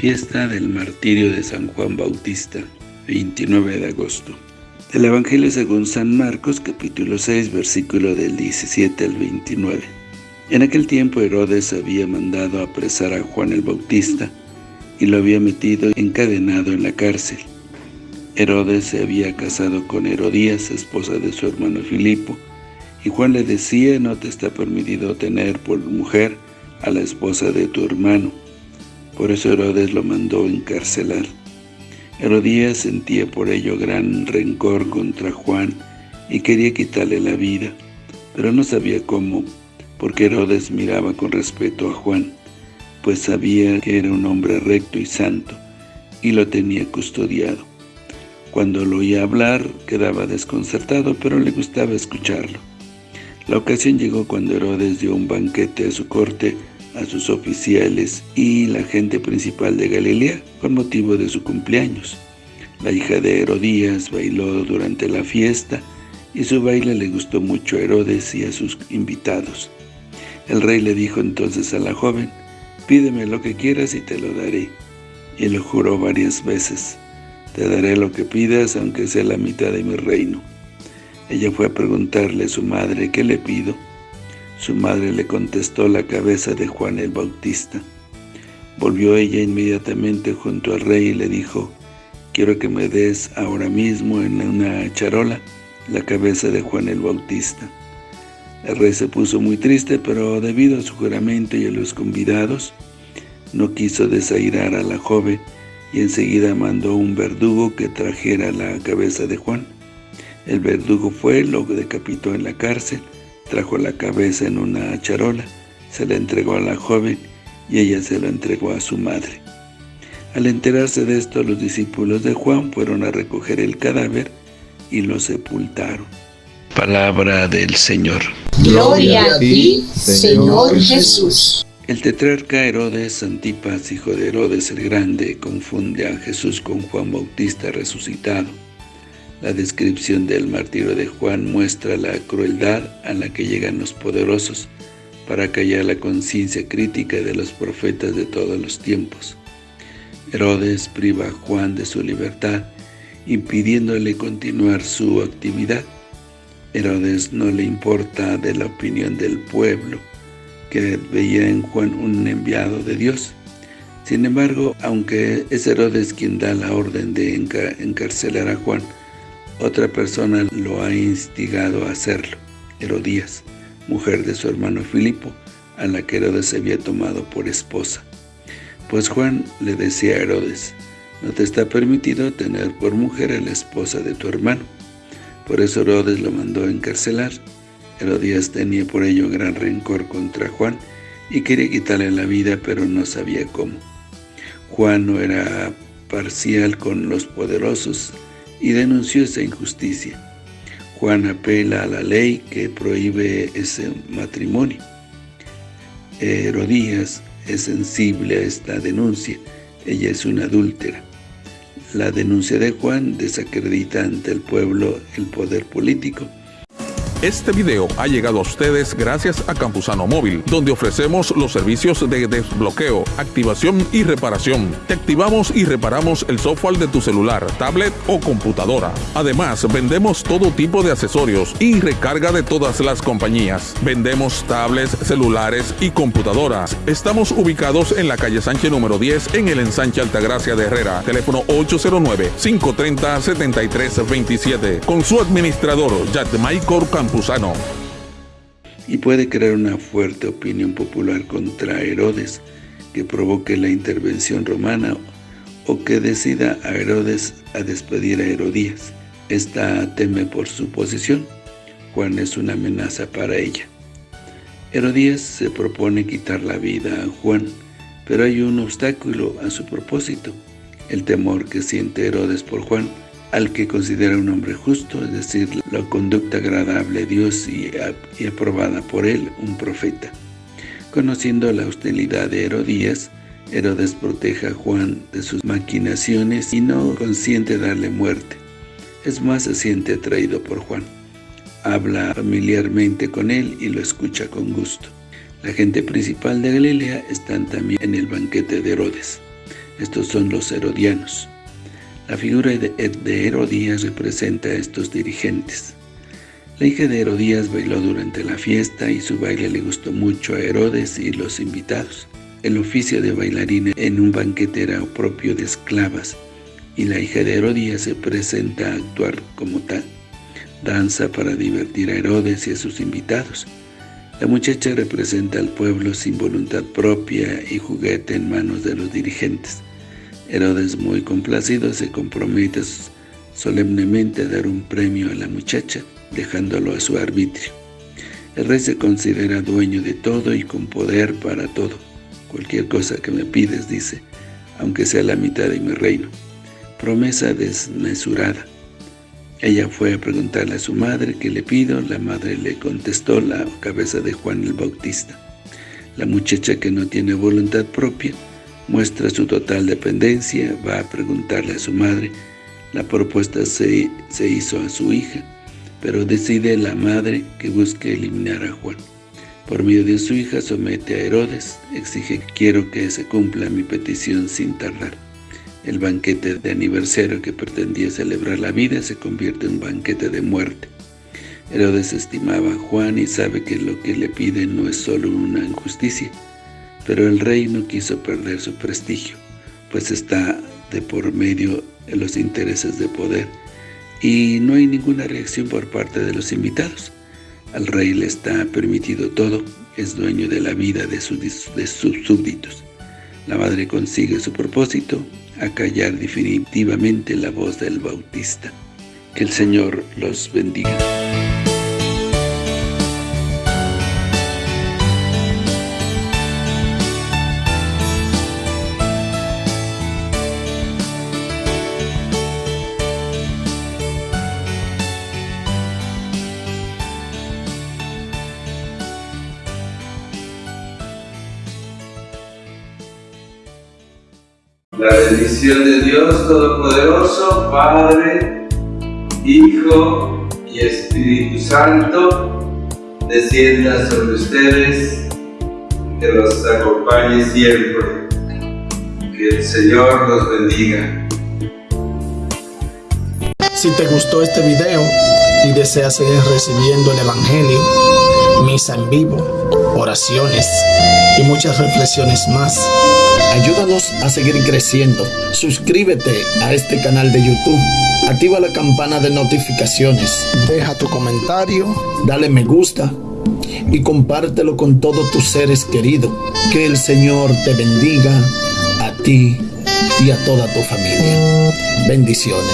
Fiesta del martirio de San Juan Bautista, 29 de agosto. Del Evangelio según San Marcos, capítulo 6, versículo del 17 al 29. En aquel tiempo Herodes había mandado apresar a Juan el Bautista y lo había metido encadenado en la cárcel. Herodes se había casado con Herodías, esposa de su hermano Filipo, y Juan le decía, no te está permitido tener por mujer a la esposa de tu hermano. Por eso Herodes lo mandó encarcelar. Herodías sentía por ello gran rencor contra Juan y quería quitarle la vida, pero no sabía cómo, porque Herodes miraba con respeto a Juan, pues sabía que era un hombre recto y santo, y lo tenía custodiado. Cuando lo oía hablar, quedaba desconcertado, pero le gustaba escucharlo. La ocasión llegó cuando Herodes dio un banquete a su corte, a sus oficiales y la gente principal de Galilea con motivo de su cumpleaños. La hija de Herodías bailó durante la fiesta y su baile le gustó mucho a Herodes y a sus invitados. El rey le dijo entonces a la joven, pídeme lo que quieras y te lo daré. Y lo juró varias veces, te daré lo que pidas aunque sea la mitad de mi reino. Ella fue a preguntarle a su madre, ¿qué le pido? Su madre le contestó la cabeza de Juan el Bautista. Volvió ella inmediatamente junto al rey y le dijo, quiero que me des ahora mismo en una charola la cabeza de Juan el Bautista. El rey se puso muy triste, pero debido a su juramento y a los convidados, no quiso desairar a la joven y enseguida mandó un verdugo que trajera la cabeza de Juan. El verdugo fue, lo decapitó en la cárcel, trajo la cabeza en una charola, se la entregó a la joven y ella se la entregó a su madre. Al enterarse de esto, los discípulos de Juan fueron a recoger el cadáver y lo sepultaron. Palabra del Señor. Gloria a ti, Señor Jesús. El tetrarca Herodes Antipas, hijo de Herodes el Grande, confunde a Jesús con Juan Bautista resucitado. La descripción del martirio de Juan muestra la crueldad a la que llegan los poderosos para callar la conciencia crítica de los profetas de todos los tiempos. Herodes priva a Juan de su libertad, impidiéndole continuar su actividad. Herodes no le importa de la opinión del pueblo, que veía en Juan un enviado de Dios. Sin embargo, aunque es Herodes quien da la orden de encarcelar a Juan, otra persona lo ha instigado a hacerlo, Herodías, mujer de su hermano Filipo, a la que Herodes había tomado por esposa. Pues Juan le decía a Herodes, no te está permitido tener por mujer a la esposa de tu hermano. Por eso Herodes lo mandó a encarcelar. Herodías tenía por ello gran rencor contra Juan y quería quitarle la vida, pero no sabía cómo. Juan no era parcial con los poderosos, y denunció esa injusticia. Juan apela a la ley que prohíbe ese matrimonio. Herodías es sensible a esta denuncia, ella es una adúltera. La denuncia de Juan desacredita ante el pueblo el poder político este video ha llegado a ustedes gracias a Campusano Móvil, donde ofrecemos los servicios de desbloqueo, activación y reparación. Te activamos y reparamos el software de tu celular, tablet o computadora. Además, vendemos todo tipo de accesorios y recarga de todas las compañías. Vendemos tablets, celulares y computadoras. Estamos ubicados en la calle Sánchez número 10 en el ensanche Altagracia de Herrera. Teléfono 809-530-7327. Con su administrador, Michael Y puede crear una fuerte opinión popular contra Herodes que provoque la intervención romana o que decida a Herodes a despedir a Herodías. Esta teme por su posición. Juan es una amenaza para ella. Herodías se propone quitar la vida a Juan, pero hay un obstáculo a su propósito, el temor que siente Herodes por Juan, al que considera un hombre justo, es decir, la conducta agradable a Dios y, aprobada por él, un profeta. Conociendo la hostilidad de Herodías, Herodes protege a Juan de sus maquinaciones y no consiente darle muerte. Es más, se siente atraído por Juan. Habla familiarmente con él y lo escucha con gusto. La gente principal de Galilea están también en el banquete de Herodes. Estos son los herodianos. La figura de Herodías representa a estos dirigentes. La hija de Herodías bailó durante la fiesta y su baile le gustó mucho a Herodes y los invitados. El oficio de bailarina en un banquete era propio de esclavas, y la hija de Herodías se presenta a actuar como tal. Danza para divertir a Herodes y a sus invitados. La muchacha representa al pueblo sin voluntad propia y juguete en manos de los dirigentes. Herodes, muy complacido, se compromete solemnemente a dar un premio a la muchacha, dejándolo a su arbitrio. El rey se considera dueño de todo y con poder para todo. Cualquier cosa que me pides, dice, aunque sea la mitad de mi reino. Promesa desmesurada. Ella fue a preguntarle a su madre qué le pido, la madre le contestó la cabeza de Juan el Bautista. La muchacha que no tiene voluntad propia, muestra su total dependencia, va a preguntarle a su madre, la propuesta se, se hizo a su hija, pero decide la madre que busque eliminar a Juan. Por medio de su hija somete a Herodes, exige quiero que se cumpla mi petición sin tardar. El banquete de aniversario que pretendía celebrar la vida se convierte en banquete de muerte. Herodes estimaba a Juan y sabe que lo que le pide no es solo una injusticia, pero el rey no quiso perder su prestigio, pues está de por medio en los intereses de poder y no hay ninguna reacción por parte de los invitados. Al rey le está permitido todo, es dueño de la vida de sus, de sus súbditos. La madre consigue su propósito, acallar definitivamente la voz del Bautista. Que el Señor los bendiga. La bendición de Dios Todopoderoso, Padre, Hijo y Espíritu Santo, descienda sobre ustedes, que los acompañe siempre. Que el Señor los bendiga. Si te gustó este video y deseas seguir recibiendo el Evangelio, misa en vivo, oraciones y muchas reflexiones más, Ayúdanos a seguir creciendo. Suscríbete a este canal de YouTube. Activa la campana de notificaciones. Deja tu comentario. Dale me gusta. Y compártelo con todos tus seres queridos. Que el Señor te bendiga a ti y a toda tu familia. Bendiciones.